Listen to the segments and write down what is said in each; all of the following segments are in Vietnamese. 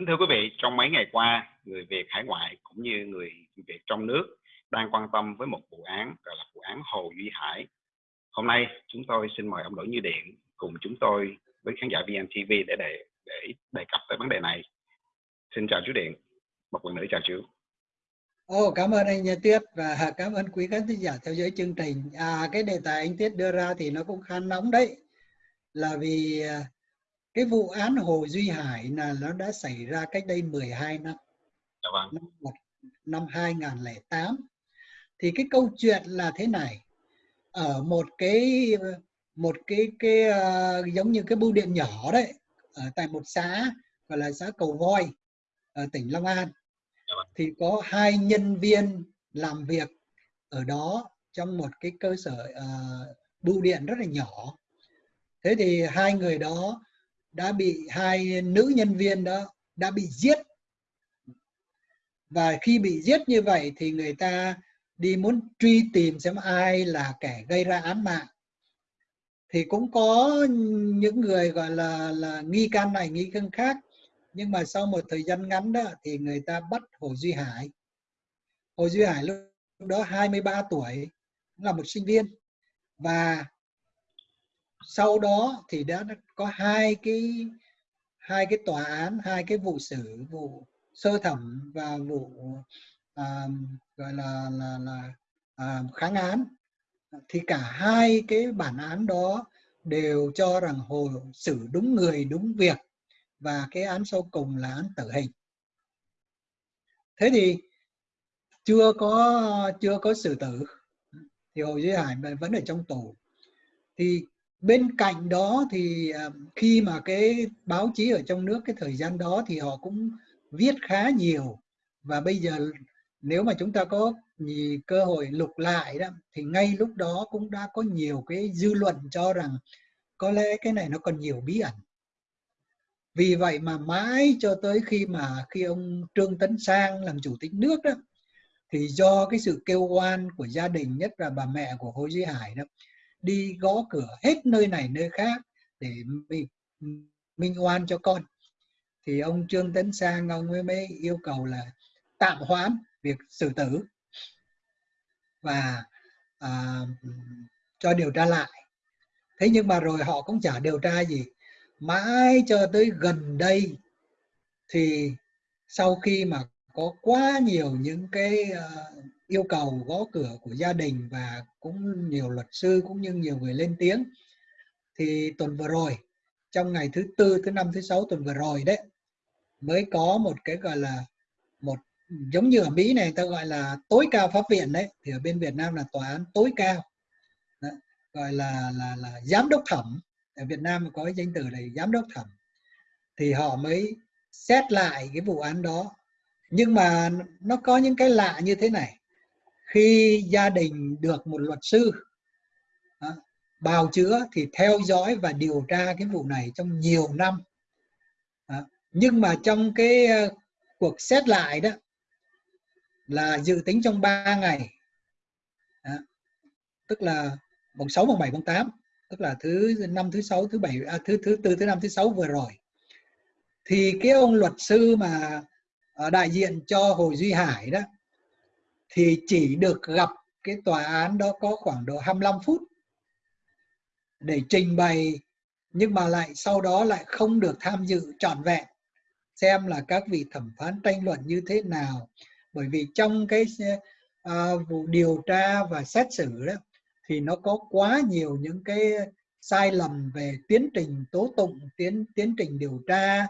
Kính thưa quý vị, trong mấy ngày qua, người Việt hải ngoại cũng như người Việt trong nước đang quan tâm với một vụ án gọi là vụ án Hồ Duy Hải. Hôm nay chúng tôi xin mời ông Đỗ Như Điện cùng chúng tôi với khán giả VNTV để để để đề cập tới vấn đề này. Xin chào chú Điện, một lần nữa chào chú. Ồ, cảm ơn anh Tuyết Tiết và cảm ơn quý khán giả theo dõi chương trình. À, cái đề tài anh Tiết đưa ra thì nó cũng khá nóng đấy. Là vì à, cái vụ án Hồ Duy Hải là nó đã xảy ra cách đây 12 năm. Dạ vâng. Năm, năm 2008. Thì cái câu chuyện là thế này. Ở một cái một cái cái uh, giống như cái bưu điện nhỏ đấy ở tại một xã gọi là xã Cầu Voi ở tỉnh Long An Dạ vâng. thì có hai nhân viên làm việc ở đó trong một cái cơ sở uh, bưu điện rất là nhỏ thế thì hai người đó đã bị hai nữ nhân viên đó đã bị giết. Và khi bị giết như vậy thì người ta đi muốn truy tìm xem ai là kẻ gây ra án mạng. Thì cũng có những người gọi là là nghi can này, nghi can khác. Nhưng mà sau một thời gian ngắn đó thì người ta bắt Hồ Duy Hải. Hồ Duy Hải lúc đó 23 tuổi là một sinh viên. Và sau đó thì đã có hai cái hai cái tòa án hai cái vụ xử vụ sơ thẩm và vụ à, gọi là là là à, kháng án. Thì cả hai cái bản án đó đều cho rằng hồ xử đúng người đúng việc và cái án sau cùng là án tử hình. Thế thì chưa có chưa có xử tử. Thì hồ duy hải vẫn ở trong tù. Thì bên cạnh đó thì ờ, khi mà cái báo chí ở trong nước cái thời gian đó thì họ cũng viết khá nhiều. Và bây giờ nếu mà chúng ta có cơ hội lục lại đó, thì ngay lúc đó cũng đã có nhiều cái dư luận cho rằng có lẽ cái này nó còn nhiều bí ẩn. Vì vậy mà mãi cho tới khi mà, khi ông Trương Tấn Sang làm chủ tịch nước đó, thì do cái sự kêu oan của gia đình, nhất là bà mẹ của Hồ Duy Hải đó đi gõ cửa hết nơi này nơi khác để mình minh oan cho con. Thì ông Trương Tấn Sang ông mới, mới yêu cầu là tạm hoãn việc xử tử và à, cho điều tra lại. Thế nhưng mà rồi họ cũng chả điều tra gì. Mãi cho tới gần đây thì sau khi mà có quá nhiều những cái uh, yêu cầu gõ cửa của gia đình và cũng nhiều luật sư cũng như nhiều người lên tiếng. Thì tuần vừa rồi trong ngày thứ tư thứ năm thứ sáu tuần vừa rồi đấy mới có một cái gọi là một giống như ở Mỹ này ta gọi là tối cao pháp viện đấy. Thì ở bên Việt Nam là tòa án tối cao. Đấy, gọi là là là giám đốc thẩm. Ở Việt Nam có cái danh từ này giám đốc thẩm. Thì họ mới xét lại cái vụ án đó. Nhưng mà nó có những cái lạ như thế này khi gia đình được một luật sư đó, bào chữa thì theo dõi và điều tra cái vụ này trong nhiều năm đó. nhưng mà trong cái uh, cuộc xét lại đó là dự tính trong 3 ngày đó. tức là mùng 6, mùng 7, mùng 8 tức là thứ năm thứ sáu thứ bảy à, thứ thứ tư thứ năm thứ sáu vừa rồi thì cái ông luật sư mà ờ, đại diện cho Hồ Duy Hải đó thì chỉ được gặp cái tòa án đó có khoảng độ 25 phút để trình bày nhưng mà lại sau đó lại không được tham dự trọn vẹn. Xem là các vị thẩm phán tranh luận như thế nào. Bởi vì trong cái uh, vụ điều tra và xét xử đó thì nó có quá nhiều những cái sai lầm về tiến trình tố tụng tiến tiến trình điều tra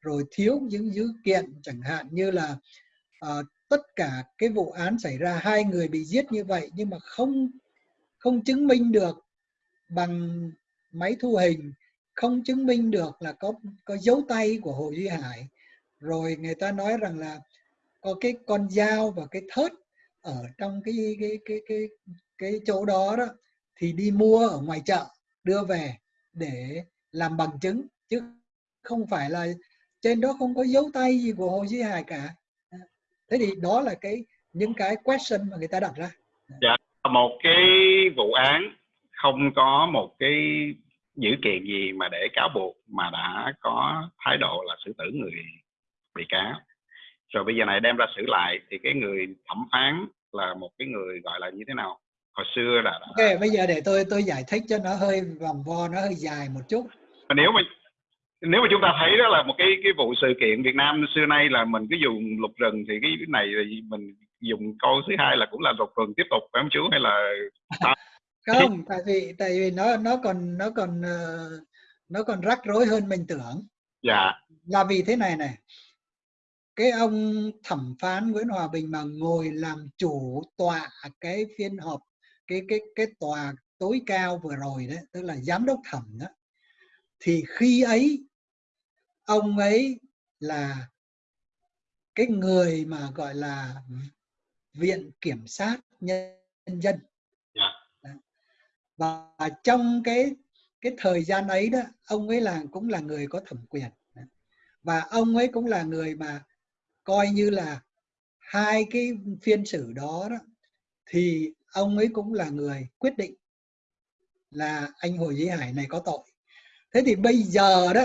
rồi thiếu những dữ kiện chẳng hạn như là uh, tất cả cái vụ án xảy ra, hai người bị giết như vậy nhưng mà không không chứng minh được bằng máy thu hình, không chứng minh được là có có dấu tay của Hồ Duy Hải. Rồi người ta nói rằng là có cái con dao và cái thớt ở trong cái cái cái cái cái chỗ đó đó, thì đi mua ở ngoài chợ, đưa về để làm bằng chứng, chứ không phải là trên đó không có dấu tay gì của Hồ Duy Hải cả thế thì đó là cái những cái question mà người ta đặt ra. Dạ một cái vụ án không có một cái dữ kiện gì mà để cáo buộc mà đã có thái độ là xử tử người bị cáo. Rồi bây giờ này đem ra xử lại thì cái người thẩm phán là một cái người gọi là như thế nào? Hồi xưa là ok bây giờ để tôi tôi giải thích cho nó hơi vòng vo nó hơi dài một chút. Nếu mà nếu mà chúng ta thấy đó là một cái cái vụ sự kiện Việt Nam xưa nay là mình cứ dùng luật rừng thì cái này thì mình dùng câu thứ hai là cũng là luật rừng tiếp tục phải không chú? Hay là không tại vì tại vì nó nó còn nó còn ờ, nó còn rắc rối hơn mình tưởng. Dạ. Là vì thế này này. Cái ông thẩm phán Nguyễn Hòa Bình mà ngồi làm chủ tọa cái phiên họp cái cái cái tòa tối cao vừa rồi đấy tức là giám đốc thẩm đó thì khi ấy ông ấy là cái người mà gọi là viện kiểm sát nhân dân dạ. và trong cái cái thời gian ấy đó ông ấy là cũng là người có thẩm quyền và ông ấy cũng là người mà coi như là hai cái phiên xử đó, đó thì ông ấy cũng là người quyết định là anh Hồ Duy Hải này có tội. Thế thì bây giờ đó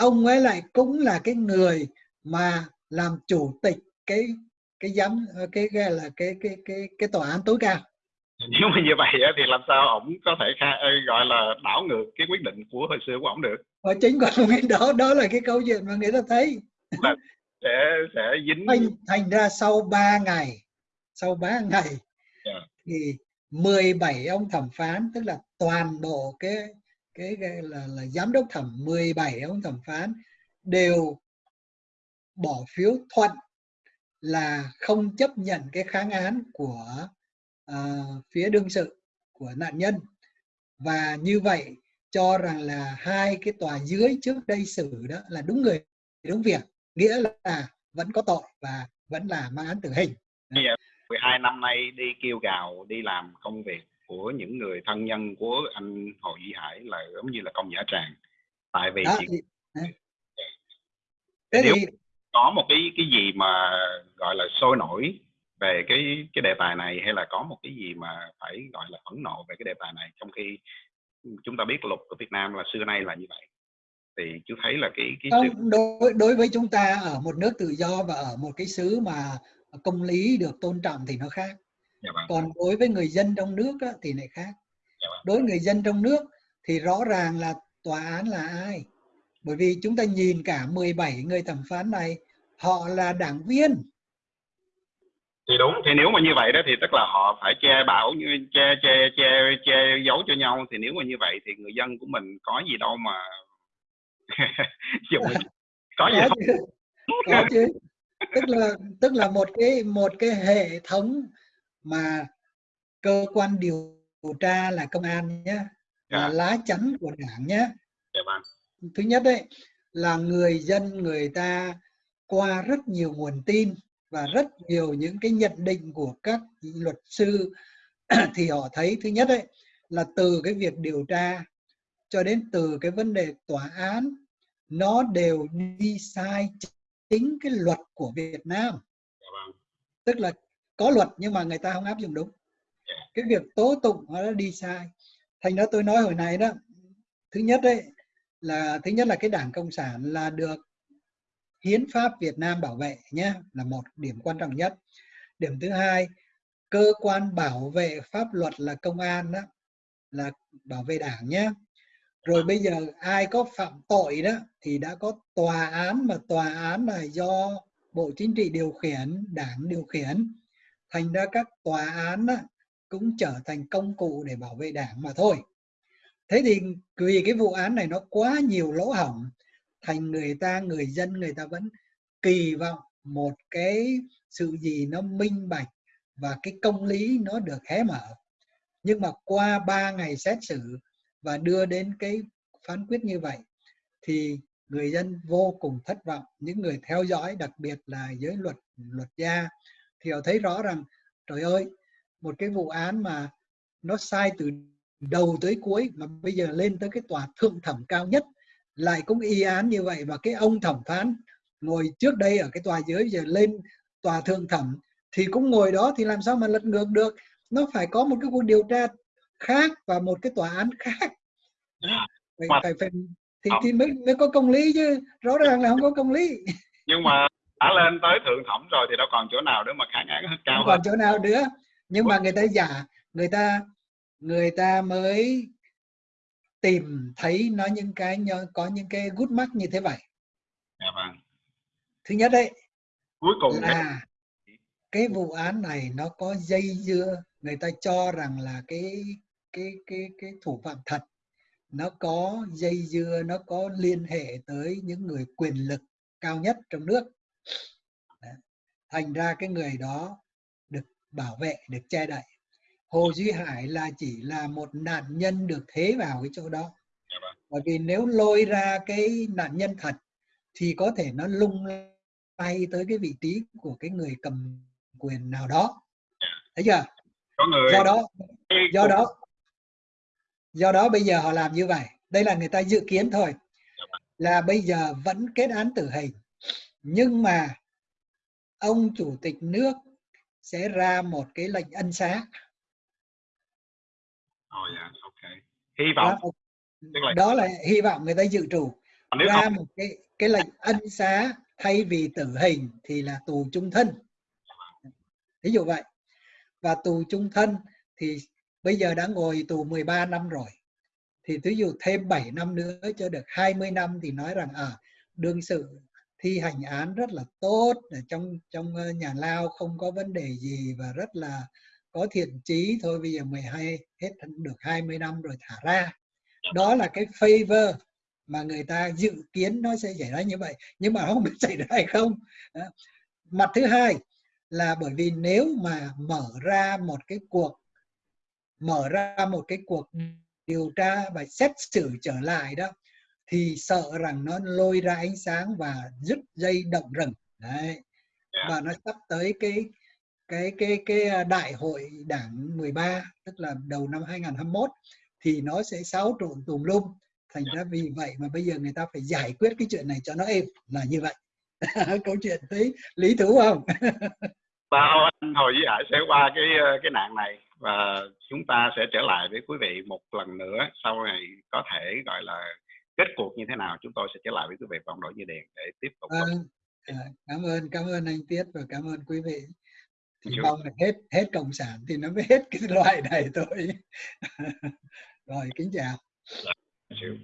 ông ấy lại cũng là cái người mà làm chủ tịch cái cái giám cái cái là cái cái cái cái tòa án tối cao nếu mà như vậy thì làm sao ổng có thể khai, gọi là đảo ngược cái quyết định của hồi xưa của ổng được và chính còn đó đó là cái câu chuyện mà người ta thấy là sẽ sẽ dính thành, thành ra sau 3 ngày sau 3 ngày yeah. Dạ. thì 17 ông thẩm phán tức là toàn bộ cái cái, cái là, là giám đốc thẩm 17 ông thẩm phán đều bỏ phiếu thuận là không chấp nhận cái kháng án của uh, phía đương sự của nạn nhân và như vậy cho rằng là hai cái tòa dưới trước đây xử đó là đúng người đúng việc nghĩa là vẫn có tội và vẫn là mang án tử hình. Bây giờ 12 năm nay đi kêu gào đi làm công việc của những người thân nhân của anh Hồ Duy Hải là giống như là công giả tràng. Tại vì đó, thì, Thế nếu thì... có một cái cái gì mà gọi là sôi nổi về cái cái đề tài này hay là có một cái gì mà phải gọi là phẫn nộ về cái đề tài này trong khi chúng ta biết luật của Việt Nam là xưa nay là như vậy thì chú thấy là cái cái sự... đối đối với chúng ta ở một nước tự do và ở một cái xứ mà công lý được tôn trọng thì nó khác dạ vâng. còn đối với người dân trong nước á, thì lại khác dạ vâng. đối với người dân trong nước thì rõ ràng là tòa án là ai bởi vì chúng ta nhìn cả 17 người thẩm phán này họ là đảng viên thì đúng thì nếu mà như vậy đó thì tức là họ phải che bảo như che che che che giấu cho nhau thì nếu mà như vậy thì người dân của mình có gì đâu mà dùng có gì có chứ. có chứ tức là tức là một cái một cái hệ thống mà cơ quan điều tra là công an nhé là Dạ. lá chắn của đảng nhé. Dạ vâng. Thứ nhất đấy là người dân người ta qua rất nhiều nguồn tin và rất nhiều những cái nhận định của các luật sư thì họ thấy thứ nhất đấy là từ cái việc điều tra cho đến từ cái vấn đề tòa án nó đều đi sai chính cái luật của Việt Nam. Dạ vâng. Tức là có luật nhưng mà người ta không áp dụng đúng. Cái việc tố tụng nó đã đi sai. Thành ra tôi nói hồi này đó, thứ nhất đấy là, thứ nhất là cái đảng cộng sản là được hiến pháp Việt Nam bảo vệ nhé, là một điểm quan trọng nhất. Điểm thứ hai, cơ quan bảo vệ pháp luật là công an đó, là bảo vệ đảng nhé. Rồi bây giờ ai có phạm tội đó thì đã có tòa án mà tòa án là do bộ chính trị điều khiển, đảng điều khiển thành ra các tòa án cũng trở thành công cụ để bảo vệ đảng mà thôi. Thế thì vì cái vụ án này nó quá nhiều lỗ hổng, thành người ta, người dân, người ta vẫn kỳ vọng một cái sự gì nó minh bạch và cái công lý nó được hé mở. Nhưng mà qua 3 ngày xét xử và đưa đến cái phán quyết như vậy, thì người dân vô cùng thất vọng. Những người theo dõi, đặc biệt là giới luật luật gia thì họ thấy rõ rằng trời ơi một cái vụ án mà nó sai từ đầu tới cuối mà bây giờ lên tới cái tòa thượng thẩm cao nhất lại cũng y án như vậy và cái ông thẩm phán ngồi trước đây ở cái tòa dưới giờ lên tòa thượng thẩm thì cũng ngồi đó thì làm sao mà lật ngược được? Nó phải có một cái cuộc điều tra khác và một cái tòa án khác. Phải, phải, phải thì, thì mới mới có công lý chứ rõ ràng là không có công lý. Nhưng mà đã lên tới thượng thẩm rồi thì đâu còn chỗ nào để mà kháng án cao không hơn. còn chỗ nào nữa. Nhưng mà người ta giả người ta người ta mới tìm thấy nó những cái có những cái gút mắt như thế vậy. Dạ vâng. Thứ nhất đấy cuối cùng là cái vụ án này nó có dây dưa người ta cho rằng là cái cái cái cái thủ phạm thật. Nó có dây dưa nó có liên hệ tới những người quyền lực cao nhất trong nước. Thành ra cái người đó được bảo vệ được che đậy. Hồ Duy Hải là chỉ là một nạn nhân được thế vào cái chỗ đó. Dạ vâng. bởi vì nếu lôi ra cái nạn nhân thật thì có thể nó lung lay tới cái vị trí của cái người cầm quyền nào đó. Thấy chưa? Người do đó do đó do đó bây giờ họ làm như vậy. Đây là người ta dự kiến thôi. Là bây giờ vẫn kết án tử hình nhưng mà ông chủ tịch nước sẽ ra một cái lệnh ân xá. Ồ, dạ, ok hy đó, vọng. tức là đó là hy vọng người ta dự trù. Nếu ra không một cái cái lệnh ân xá thay vì tử hình thì là tù chung thân. Ví dụ vậy. Và tù chung thân thì bây giờ đã ngồi tù 13 năm rồi. Thì ví dụ thêm 7 năm nữa cho được 20 năm thì nói rằng à đương sự thi hành án rất là tốt, ở trong trong ờ, nhà lao không có vấn đề gì và rất là có thiện chí. Thôi bây giờ 12 hết được 20 năm rồi thả ra. Đó là cái favor mà người ta dự kiến nó sẽ xảy ra như vậy. Nhưng mà không biết xảy ra hay không. Mặt thứ hai là bởi vì nếu mà mở ra một cái cuộc, mở ra một cái cuộc điều tra và xét xử trở lại đó thì sợ rằng nó lôi ra ánh sáng và dứt dây động rừng. Đấy. Dạ. và nó sắp tới cái cái cái cái à, đại hội đảng 13 tức là đầu năm 2021 thì nó sẽ xáo trộn tùm lum. Thành ra vì vậy mà bây giờ người ta phải giải quyết cái chuyện này cho nó êm là như vậy. Câu chuyện thấy lý thú không? Bao anh Hồ Duy Hải sẽ qua cái ờ, cái nạn này và chúng ta sẽ trở lại với quý vị một lần nữa sau này có thể gọi là kết cuộc như thế nào chúng tôi sẽ trở lại với quý vị vòng đội như điện để tiếp tục à, cảm ơn cảm ơn anh Tiết và cảm ơn quý vị. Thì Chú. mong là hết hết cộng sản thì nó mới hết cái loại này thôi. Rồi kính chào. Chịu